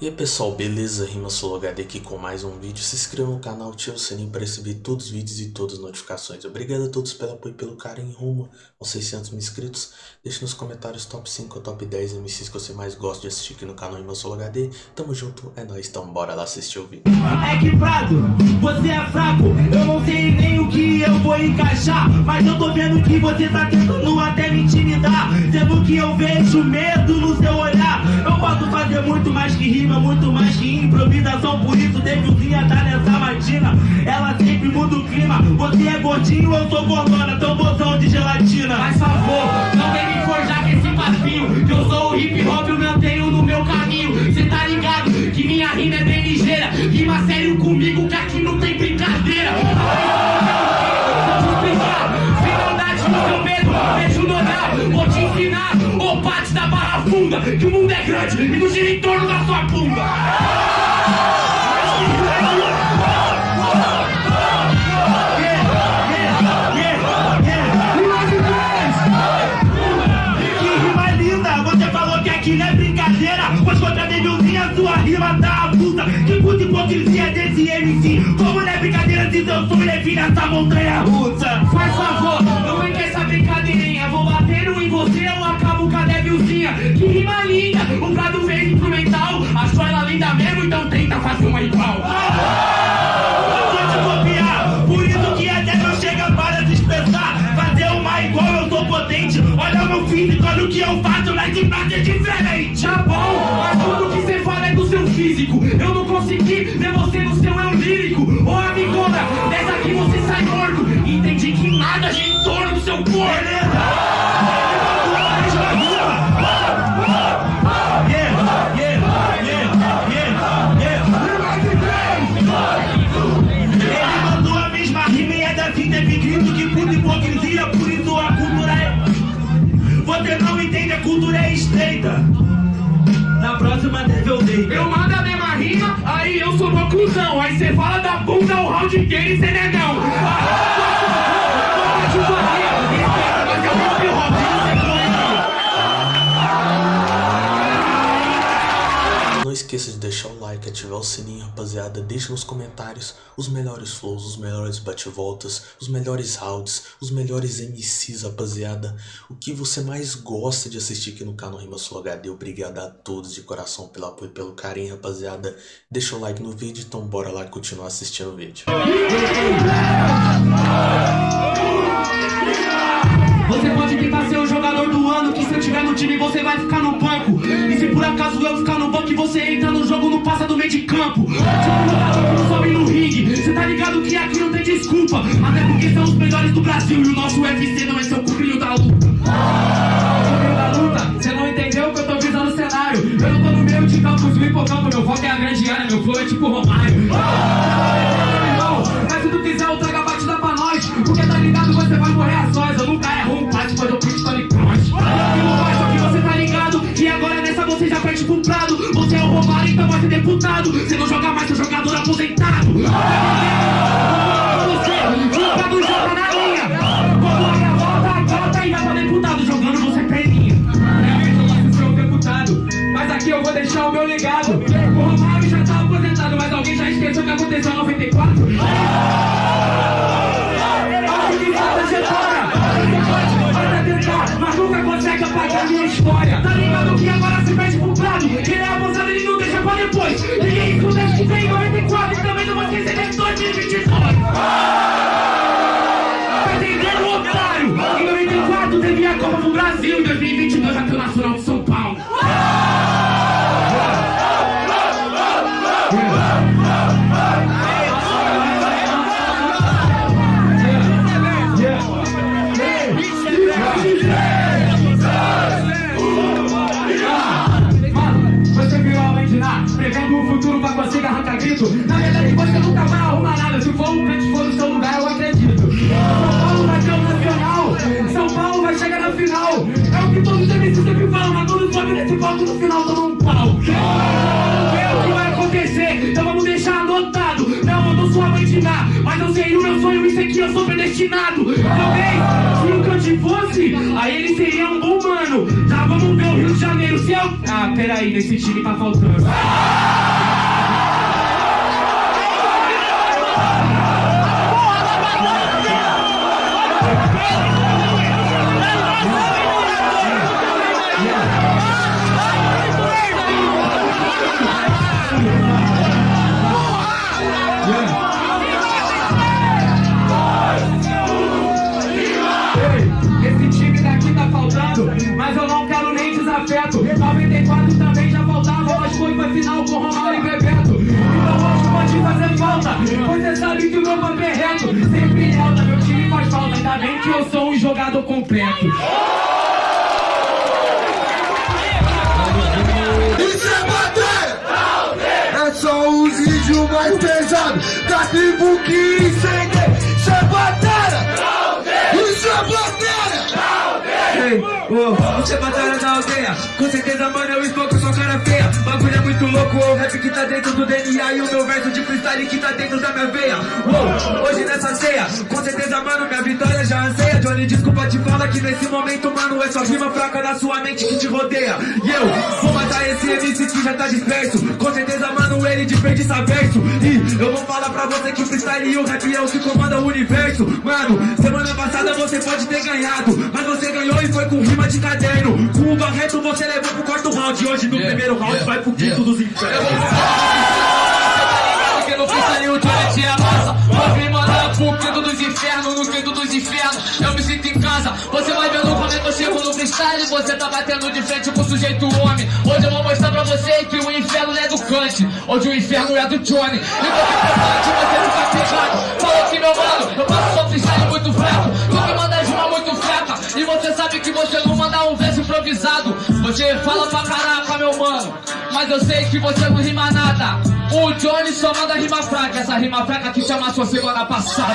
E aí pessoal, beleza? Rima HD aqui com mais um vídeo. Se inscreva no canal, ative o sininho para receber todos os vídeos e todas as notificações. Obrigado a todos pelo apoio e pelo carinho rumo aos 600 mil inscritos. Deixe nos comentários top 5 ou top 10 MCs que você mais gosta de assistir aqui no canal Rima HD. Tamo junto, é nóis, então bora lá assistir o vídeo. É que Prado, você é fraco, eu não sei nem o que eu vou encaixar. Mas eu tô vendo que você tá tentando até me intimidar. Sendo que eu vejo medo no seu olhar. Posso fazer muito mais que rima muito mais que improvisação. Por isso Davidzinha tá nessa matina. Ela sempre muda o clima. Você é gordinho, eu sou gordona. Tambozão de gelatina. Faz favor, não vem me forjar com esse papinho Que eu sou o hip hop, eu mantenho no meu caminho. Cê tá ligado que minha rima é bem ligeira. Rima sério comigo que aqui tá avulsa. Que puta hipocrisia desse MC Como não é brincadeira se seu sonho é vir nessa montanha russa então tenta fazer uma igual. Vou te copiar, por isso que até não chega para dispensar Fazer uma igual, eu sou potente. Olha o meu físico, olha o que eu faço Mas de prática é diferente. Tá bom, mas tudo que você fala é do seu físico. Eu não consegui ver você no seu eu lírico. Ô amigona, dessa aqui você sai morto. Entendi que nada em torno do seu corpo eu dei. Eu mando a mesma rima, aí eu sou uma cuzão Aí cê fala da bunda, o round inteiro e cê negão esqueça de deixar o like, ativar o sininho, rapaziada. Deixe nos comentários os melhores flows, os melhores bate-voltas, os melhores rounds, os melhores MCs, rapaziada. O que você mais gosta de assistir aqui no canal Rima Sul HD. Obrigado a todos de coração pelo apoio e pelo carinho, rapaziada. Deixa o like no vídeo, então bora lá continuar assistindo o vídeo. Você pode tentar ser o jogador do ano Que se eu tiver no time você vai ficar acaso eu ficar no banco E você entra no jogo, não passa do meio de campo? Tipo não sobe no ringue. Cê tá ligado que aqui não tem desculpa. Até porque são os melhores do Brasil E o nosso UFC não é seu cupinho da luta. Cupinho da luta, cê não entendeu que eu tô visando o cenário. Eu não tô no meio de campo, no hipocampo Meu foco é a grande área, meu flow é tipo Romário Você não joga mais, seu jogador aposentado. Você, joga na linha Quando a volta, volta e vai pra deputado Jogando você perninha É mesmo, eu ser o deputado Mas aqui eu vou deixar o meu legado. O Romário já tá aposentado Mas alguém já esqueceu que aconteceu em 94? Mas nunca consegue apagar minha história. Tá ligado que agora se perde pro prado? Ele é abusado, ele não depois. Ninguém escuta que vem em 94 E também não vai esquecer de 2022 Tá entendendo, otário? Em 94 teve a Copa do Brasil Em 2022 já tem o Nacional de São grito. Na verdade, você nunca vai arrumar nada. Se for um crente for no seu lugar, eu acredito. São Paulo vai ser o nacional. São Paulo vai chegar na final. É o que todos os MCs sempre falam, mas todos sobem nesse palco no final tomam um pau. É o que vai acontecer, então vamos deixar anotado. Não, eu não sou a mãe Ná, mas eu sei o meu sonho, isso aqui eu sou predestinado. Talvez, se o que se fosse, aí ele seria um bom mano. Já vamos ver o Rio de Janeiro. Se eu. Ah, peraí, nesse time tá faltando. Você sabe que o meu papo é reto. Sempre alta, meu time faz falta, ainda bem que eu sou um jogador completo. Isso é bater! É só os vídeos mais pesados da tribo que incende. Isso é bater! Isso é bater! Ei, você é batalha da aldeia. Com certeza, mano, eu esmoco sua cara feia. Bagulho é muito louco, o rap que tá dentro do DNA E o meu verso de freestyle que tá dentro da minha veia. Uou, hoje nessa ceia Com certeza, mano, minha vitória já anseia. Johnny, desculpa te falar que nesse momento, mano É só rima fraca na sua mente que te rodeia. E eu vou matar esse MC que já tá disperso. Com certeza, mano, ele desperdiça verso E eu vou falar pra você que o freestyle e o rap é o que comanda o universo. Mano, semana passada você pode ter ganhado Mas você ganhou e foi com rima de caderno. Com o Barreto você levou pro quarto round. E hoje no primeiro round vai pro quinto dos infernos. Porque no freestyle o Johnny te amassa Vou me mandar pro quinto dos infernos No quinto dos infernos. Eu me sinto em casa. Você vai vendo como é que eu chego no freestyle. Você tá batendo de frente com o sujeito homem. Hoje eu vou mostrar pra você que o inferno não é do Kant. Hoje o inferno é do Johnny. E você prepara você nunca pegado. Falou que meu mano Eu faço só freestyle muito fraco. Tu me manda rima muito fraca. E você sabe que você não Você fala pra caraca meu mano Mas eu sei que você não rima nada. O Johnny só manda rima fraca, essa rima fraca que te amassou semana passada.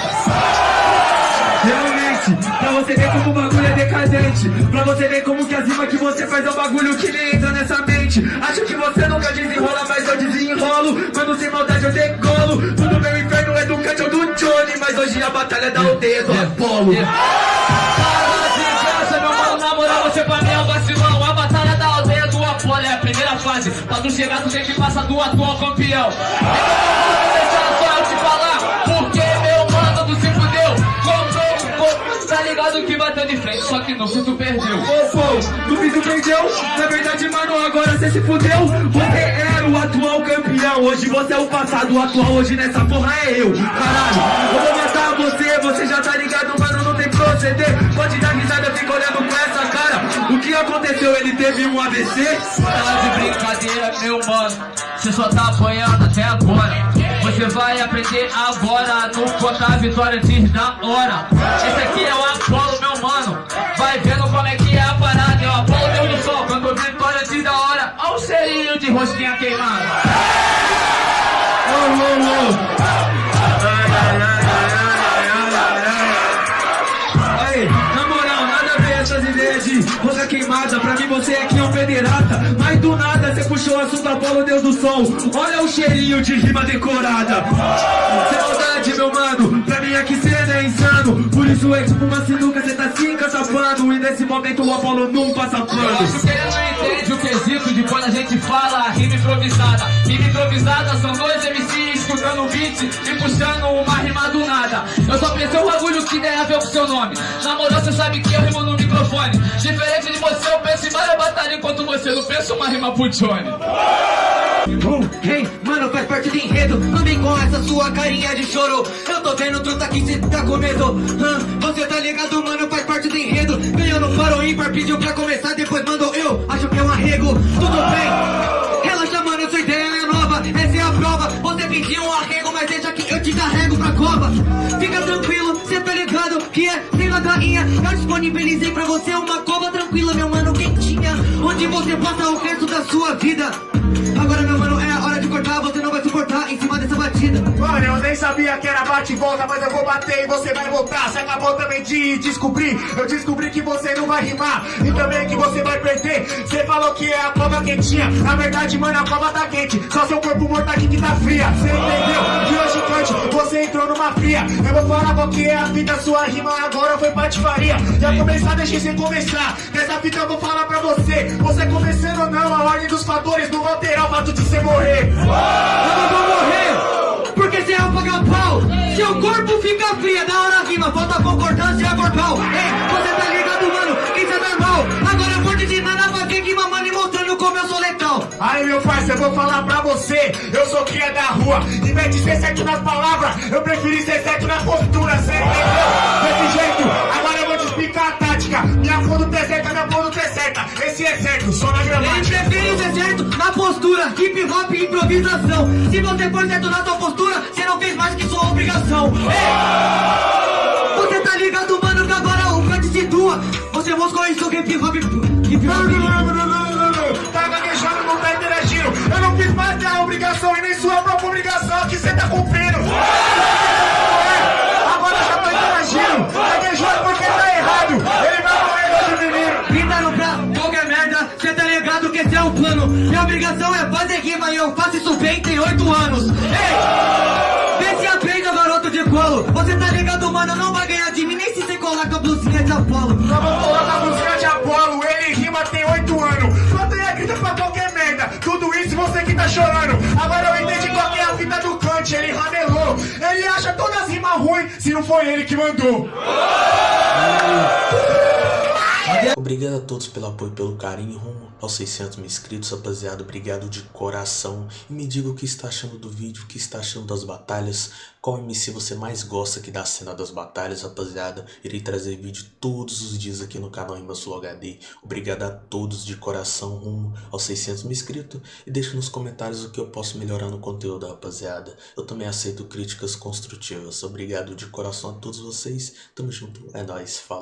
Realmente, pra você ver como o bagulho é decadente Pra você ver como que as rimas que você faz é um bagulho que nem entra nessa mente. Acho que você nunca desenrola, mas eu desenrolo. Quando sem maldade eu degolo Tudo meu inferno é do Kant ou do Johnny Mas hoje a batalha é da aldeia do Apolo. Para de graça, meu mano, na moral você pra mim meu mano tu se fudeu Comprou o corpo, tá ligado que bateu de frente Só que no fim tu perdeu. Ô, pô, tu fiz o perdeu Na verdade, mano, agora cê se fudeu Você era o atual campeão. Hoje você é o passado, o atual hoje nessa porra é eu. Caralho, eu vou matar você Você já tá ligado, mano, não tem proceder. Pode dar risada, fica olhando com aconteceu? Ele teve um AVC? Tá de brincadeira, meu mano Você só tá apanhando até agora você vai aprender agora no contar a vitória diz da hora. Esse aqui é o Apolo, meu mano. Vai vendo como é que é a parada. É o Apolo Deus do sol, quando vitória diz da hora. Olha o cheirinho de rosquinha queimada. Você aqui é um pederasta. Mas do nada você puxou o assunto Apolo Deus do Sol. Olha o cheirinho de rima decorada. Sem maldade, meu mano. Pra mim aqui cê é insano. Por isso é tipo uma sinuca, cê tá se encachapando. E nesse momento o Apolo não passa Eu pano. acho que ele não entende o quesito de quando a gente fala rima improvisada. Rima improvisada são dois MCs escutando um beat e puxando uma rima do nada. Eu só pensei um bagulho que tem a ver com seu nome. Na moral, você sabe que eu rimo no microfone. Diferente batalhas enquanto você não pensa uma rima pro Johnny. Uh, hey, mano, faz parte do enredo. Não vem com essa sua carinha de choro. Eu tô vendo truta aqui, cê tá com medo? Você tá ligado, mano, faz parte do enredo. Ganhou no faro ímpar, pediu pra começar Depois mandou. Eu, acho que é um arrego. Tudo bem, relaxa, mano, sua ideia é nova. Essa é a prova, você pediu um arrego Mas deixa que eu te carrego pra cova. Fica tranquilo, cê tá ligado que é sem ladainha. Eu disponibilizei pra você uma cova você passa o resto da sua vida. Agora, meu mano, é a hora de cortar Você não vai suportar. Em cima sabia que era bate e volta, mas eu vou bater e você vai voltar. Você acabou também de descobrir. Eu descobri que você não vai rimar e também que você vai perder. Você falou que é a cova quentinha. Na verdade, mano, a cova tá quente. Só seu corpo morto aqui que tá fria. Você entendeu? E hoje noite você entrou numa fria Eu vou falar qual que é a fita, sua rima agora foi patifaria Já começar, deixei sem começar Nessa fita eu vou falar pra você Você começando ou não, a ordem dos fatores Não alterar o fato de você morrer Eu não vou morrer, Seu corpo fica fria, da hora rima Falta concordância corpal Ei, você tá ligado, mano, isso é normal. Agora eu vou te ensinar na rima, mano E mostrando como eu sou letal Aí meu parceiro, eu vou falar pra você Eu sou cria da rua. Em vez de ser certo nas palavras Eu preferi ser certo na postura entendeu? Desse jeito Agora eu vou te explicar a tática. Minha conduta é certa, minha conduta é certa Esse é certo, só na Ele gramática prefere ser certo na postura Hip hop e improvisação. Se você for certo na sua postura Você não fez mais que sua obrigação. Ei! Você tá ligado, mano, que agora o Kant situa Você moscou isso hip hop Hip hop Tá gaguejando, não tá interagindo. Eu não fiz mais da obrigação E nem sua própria obrigação. Que cê tá cumprindo obrigação é fazer rima e eu faço isso bem, tem oito anos. Ei! Vê se aprenda, garoto de colo. Você tá ligado, mano, não vai ganhar de mim Nem se você colar com a blusinha de Apolo. Só vou colocar a música de Apolo Ele rima tem oito anos. Quanto é grita pra qualquer merda Tudo isso você que tá chorando. Agora eu entendi qual é a fita do Kant Ele ramelou. Ele acha todas as rimas ruins Se não foi ele que mandou Obrigado a todos pelo apoio e pelo carinho rumo aos 600 mil inscritos, rapaziada. Obrigado de coração. E me diga o que está achando do vídeo, o que está achando das batalhas. Qual MC você mais gosta aqui da cena das batalhas, rapaziada. Irei trazer vídeo todos os dias aqui no canal Rima Sul HD. Obrigado a todos de coração rumo aos 600 mil inscritos. E deixe nos comentários o que eu posso melhorar no conteúdo, rapaziada. Eu também aceito críticas construtivas. Obrigado de coração a todos vocês. Tamo junto. É nóis. Falou.